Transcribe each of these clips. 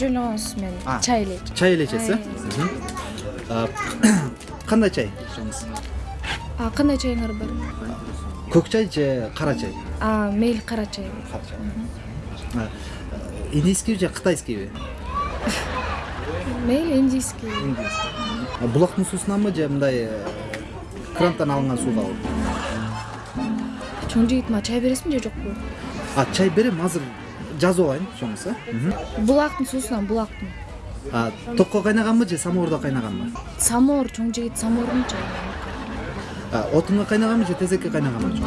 жөн эле мен чай ичем чай эле ичесиз Ай. Мгм. А, кандай чай ичесиз а кандай чайыңар бар көк чай же кара чай а мейли кара чай кара чай А, индийскийби же кытайскийби мейли индийский А, булактын суусунанбы же мындай кранттан алынган сугабы чоң жигит мага чай бересиңби же жокпу а чай берем азыр жазып алайын чоңуңуз э булактын суусунан булактын А, токко кайнаганбы же самоордо кайнаганбы самоор чоң жигит самоордун чайы А, отунга кайнаганбы же тезекке кайнаганбы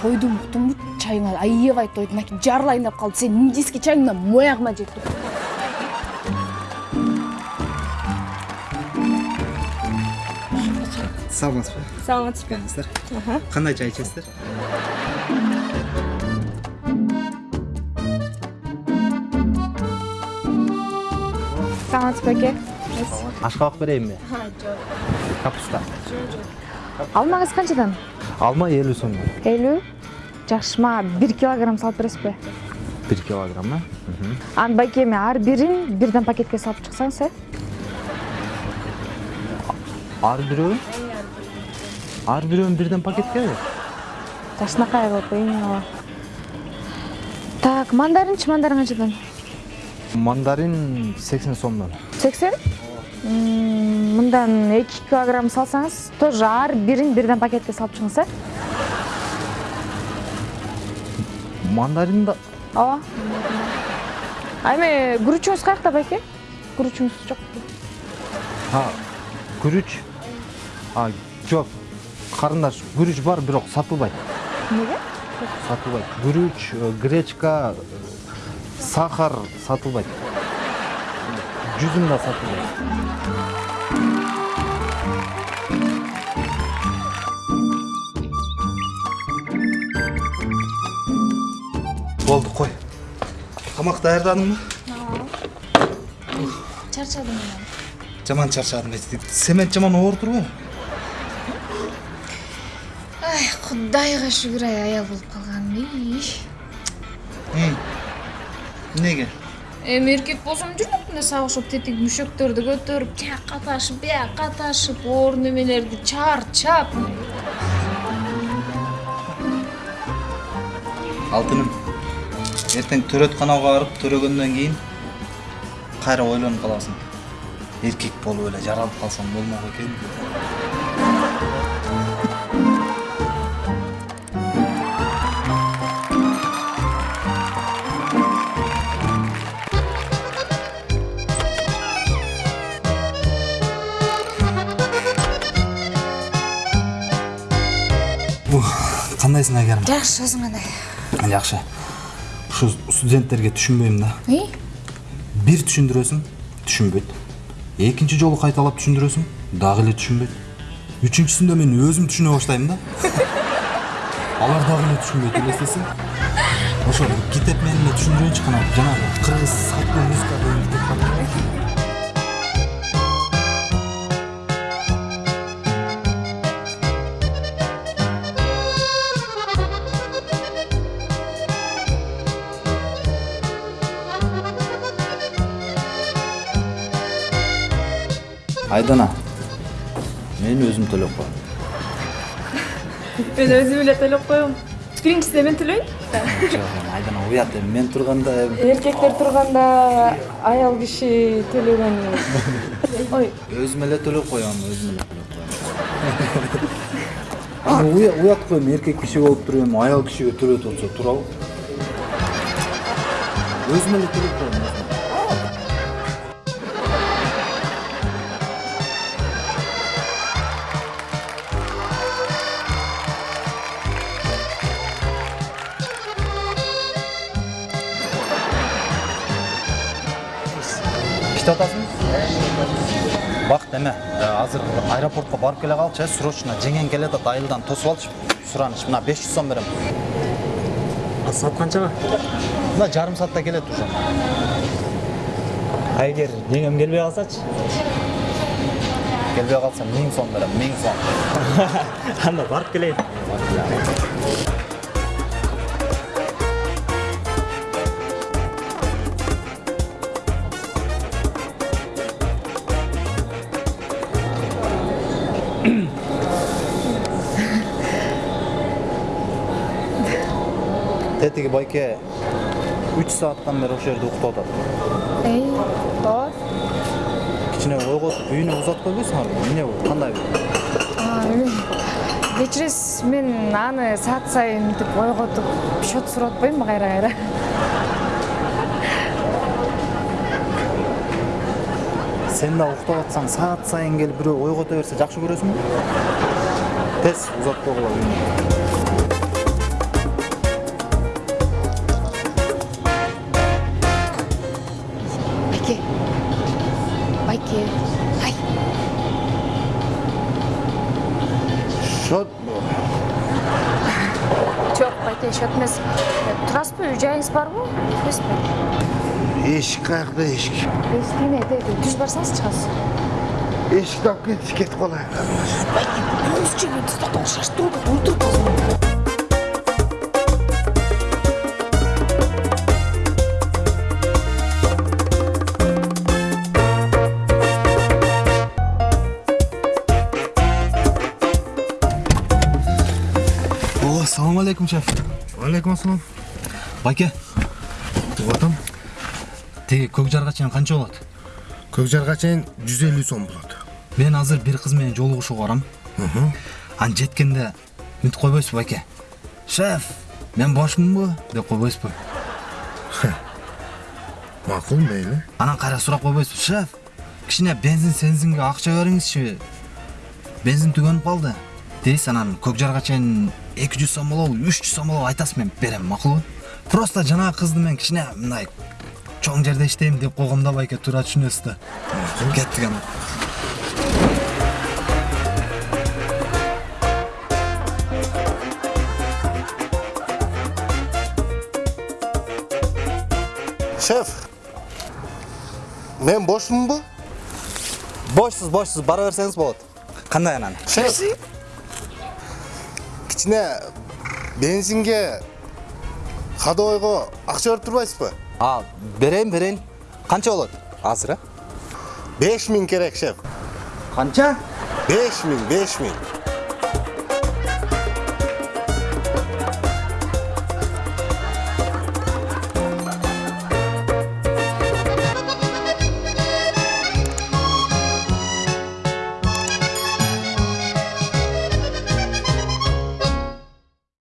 тойдум уктуңбу чайыңа аябай тойду мынакей жарылайын деп калды сенин индийский чайыңдан моягыма жетти саламатсызбы саламатсызбы кандай чай ичесиздер саламатсызбы аке ашкабак берейинби капуста алмаңыз канчадан алма элүү сом элүү жакшы мага бир килограмм салып бересизби бир килограмм э анан байке эми ар бирин бирден пакетке салып чыксаңыз э ар бирөөнү ар бирөөнү бирден пакеткеби жакшынакай кылып ооба так мандаринчи мандарин канчадан мандарин сексен сомдон сексен? Мындан эки килограмм салсаңыз тоже ар бирин бирден пакетке салып чыгыңыз э? Мандарин да. Ооба а эми күрүчүңүз каякта байке? Күрүчүңүз жокпу а күрүч а жок. Карындаш күрүч бар бирок сатылбайт. Эмнеге сатылбайт. Күрүч э, гречка э, сахар сатылбайт жүзүм да сатылбайт болду кой тамак даярдадыңбы чарчадым мен жаман чарчадым семент жаман оор турбайбы ай кудайга шүгүр ай аял болуп калганым эмнеге эми эркек болсом жүрмөкмүн да сага окшоп тетиги мүшөктөрдү көтөрүп тияка ташып бияка ташып оор немелерди чарчап алтыным эртең төрөтканага барып төрөгөндөн кийин кайра ойлонуп каласың эркек болуп эле жаралып калсам болмок экен кандайсың айгерим жакшы өзүң кандай жакшы ушу студенттерге түшүнбөйм да. И? Бир түшүндүрөсүң түшүнбөйт экинчи жолу кайталап түшүндүрөсүң дагы эле түшүнбөйт үчүнчүсүндө мен өзүм түшүнө баштайм да алар дагы эле түшүнбөйт элестесең ошо китеп менен эле түшүндүрөйүнчү кана жанагы кыргыз салттуу музыка айдана мен өзүм төлөп коем мен өзүм эле төлөп коем биринчисине мен төлөйүн жок эми айдана уят эми мен турганда эркектер турганда аял киши төлөгөн ой. Өзүм эле төлөп коем өзүм эле төлөп коем уят го эми эркек киши болуп туруп эми аял кишиге төлөтүп атса туурабы өзүм эле төлөп коем иштеп атасыңбы бакыт эме э, азыр аэропортко барып келе калчы срочно жеңең келе атат айылдан тосуп алчы сураныч мына беш жүз сом берем. Саат канчага мына жарым саатта келет уже. А эгер жеңем келбей калсачы келбей калса миң сом берем миң сом. Анда барып келейин тетиги байке үч сааттан бери ошол жерде уктап атат эй ооба кичине ойготуп үйүнө узатып койбойсуңарбы эмне бул кандай бул кечиресиз мен аны саат сайын мынтип ойготуп счет сурап атпаймынбы кайра кайра сен да уктап атсаң саат сайын келип бирөө ойгото берсе жакшы көрөсүңбү тез узатып койгула счет эмес турасызбы үй жайыңыз барбы эмеспи эшик каякта эшик эшигине түз барсаңыз чыгасыз эшикти алып кетчи кетип калайын салам алейкум шеф алейкум ассалам байке тиги көк жарга чейин канча болот көк жарга чейин жүз элүү сом болот мен азыр бир кыз менен жолугушууга барам анан жеткенде мынтип койбойсузбу байке шеф мен бошмунбу деп койбойсузбу макул мейли анан кайра сурап койбойсузбу шеф кичине бензин сензинге акча бериңизчи бензин түгөнүп калды дейсиз анан көк жарга чейин эки жүз сом болобу үч жүз сом болобу айтасыз мен берем макулбу просто жанагы кызды мен кичине мындай чоң жерде иштейм деп койгом да байке туура түшүнөсүз да кеттик анда шеф мен бошмунбу бошсуз бошсуз бара берсеңиз болот кандай анан шеф кичине бензинге ходовойго акча берип турбайсызбы? А берейин берейин канча болот? Азыр э беш миң керек шеф. Канча? Беш миң беш миң.